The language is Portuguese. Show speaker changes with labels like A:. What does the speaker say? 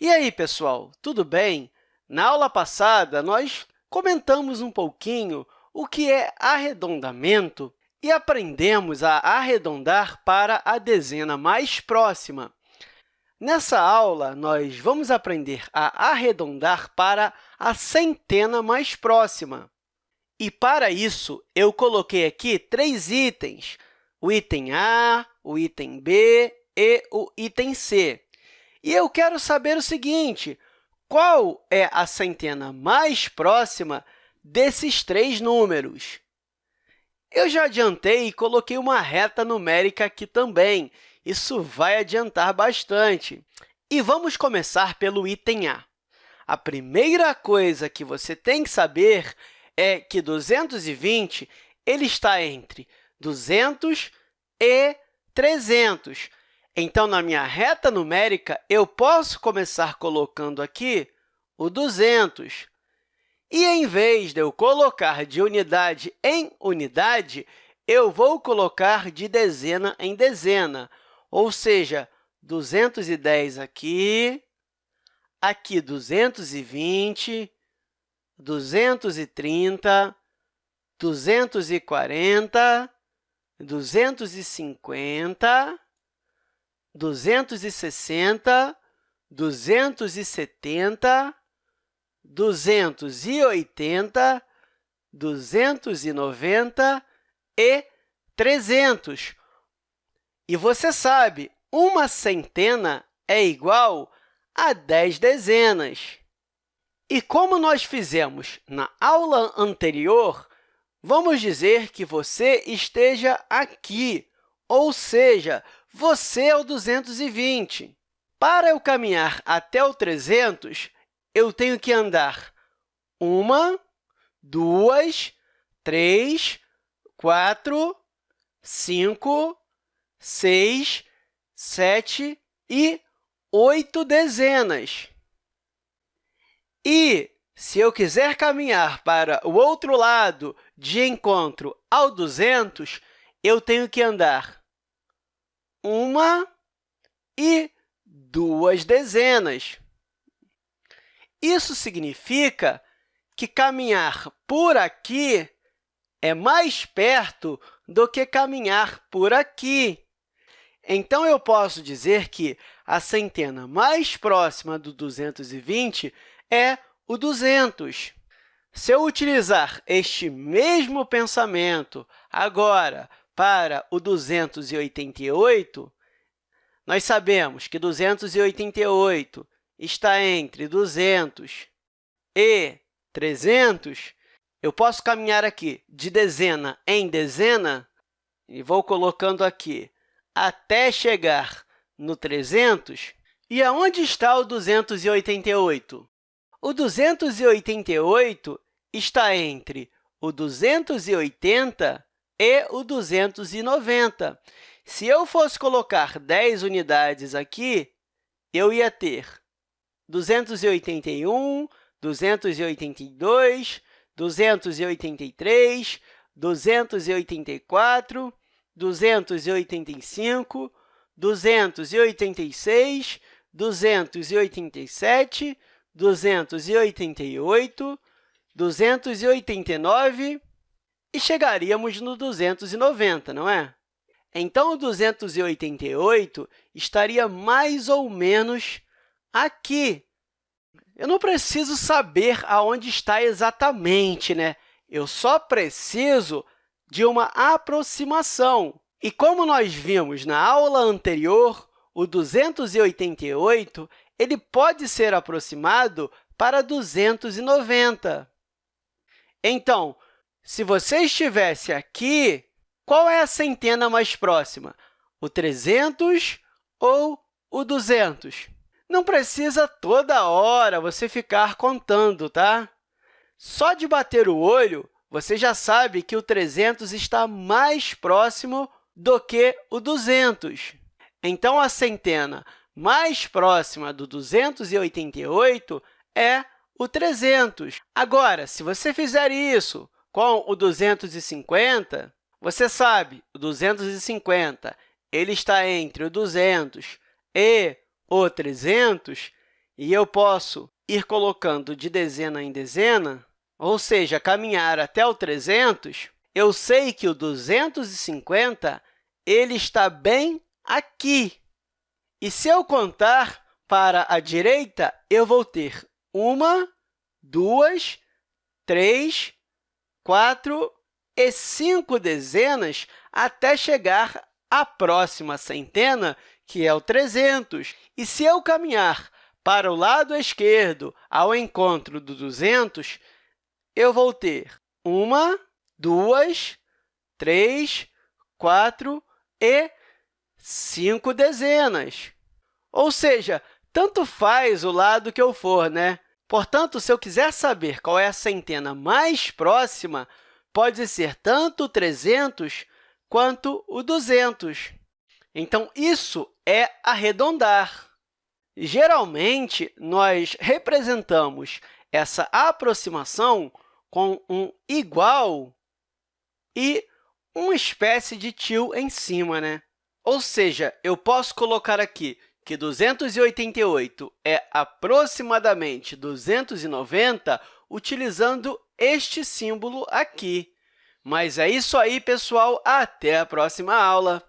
A: E aí, pessoal, tudo bem? Na aula passada, nós comentamos um pouquinho o que é arredondamento e aprendemos a arredondar para a dezena mais próxima. Nessa aula, nós vamos aprender a arredondar para a centena mais próxima. E, para isso, eu coloquei aqui três itens, o item A, o item B e o item C. E eu quero saber o seguinte, qual é a centena mais próxima desses três números? Eu já adiantei e coloquei uma reta numérica aqui também. Isso vai adiantar bastante. E vamos começar pelo item A. A primeira coisa que você tem que saber é que 220 ele está entre 200 e 300. Então, na minha reta numérica, eu posso começar colocando aqui o 200. E, em vez de eu colocar de unidade em unidade, eu vou colocar de dezena em dezena, ou seja, 210 aqui, aqui 220, 230, 240, 250, 260, 270, 280, 290 e 300. E você sabe, uma centena é igual a 10 dezenas. E como nós fizemos na aula anterior, vamos dizer que você esteja aqui, ou seja, você é o 220. Para eu caminhar até o 300, eu tenho que andar uma, duas, três, quatro, cinco, seis, sete e oito dezenas. E, se eu quiser caminhar para o outro lado de encontro ao 200, eu tenho que andar uma e duas dezenas. Isso significa que caminhar por aqui é mais perto do que caminhar por aqui. Então, eu posso dizer que a centena mais próxima do 220 é o 200. Se eu utilizar este mesmo pensamento agora para o 288, nós sabemos que 288 está entre 200 e 300, eu posso caminhar aqui de dezena em dezena e vou colocando aqui até chegar no 300. E aonde está o 288? O 288 está entre o 280 e o 290. Se eu fosse colocar 10 unidades aqui, eu ia ter 281, 282, 283, 284, 285, 286, 287, 288, 289 e chegaríamos no 290, não é? Então, o 288 estaria mais ou menos aqui. Eu não preciso saber aonde está exatamente, né? Eu só preciso de uma aproximação. E como nós vimos na aula anterior, o 288 ele pode ser aproximado para 290. Então, se você estivesse aqui, qual é a centena mais próxima? O 300 ou o 200? Não precisa toda hora você ficar contando, tá? Só de bater o olho, você já sabe que o 300 está mais próximo do que o 200. Então, a centena mais próxima do 288 é o 300. Agora, se você fizer isso com o 250, você sabe, o 250 ele está entre o 200 e o 300, e eu posso ir colocando de dezena em dezena, ou seja, caminhar até o 300, eu sei que o 250 ele está bem aqui. E se eu contar para a direita, eu vou ter uma, duas, três, quatro e cinco dezenas até chegar à próxima centena, que é o 300. E se eu caminhar para o lado esquerdo, ao encontro do 200, eu vou ter uma, duas, três, quatro e cinco dezenas. Ou seja, tanto faz o lado que eu for, né? Portanto, se eu quiser saber qual é a centena mais próxima, pode ser tanto o 300 quanto o 200. Então, isso é arredondar. Geralmente, nós representamos essa aproximação com um igual e uma espécie de tio em cima. Né? Ou seja, eu posso colocar aqui que 288 é aproximadamente 290 utilizando este símbolo aqui. Mas é isso aí, pessoal. Até a próxima aula!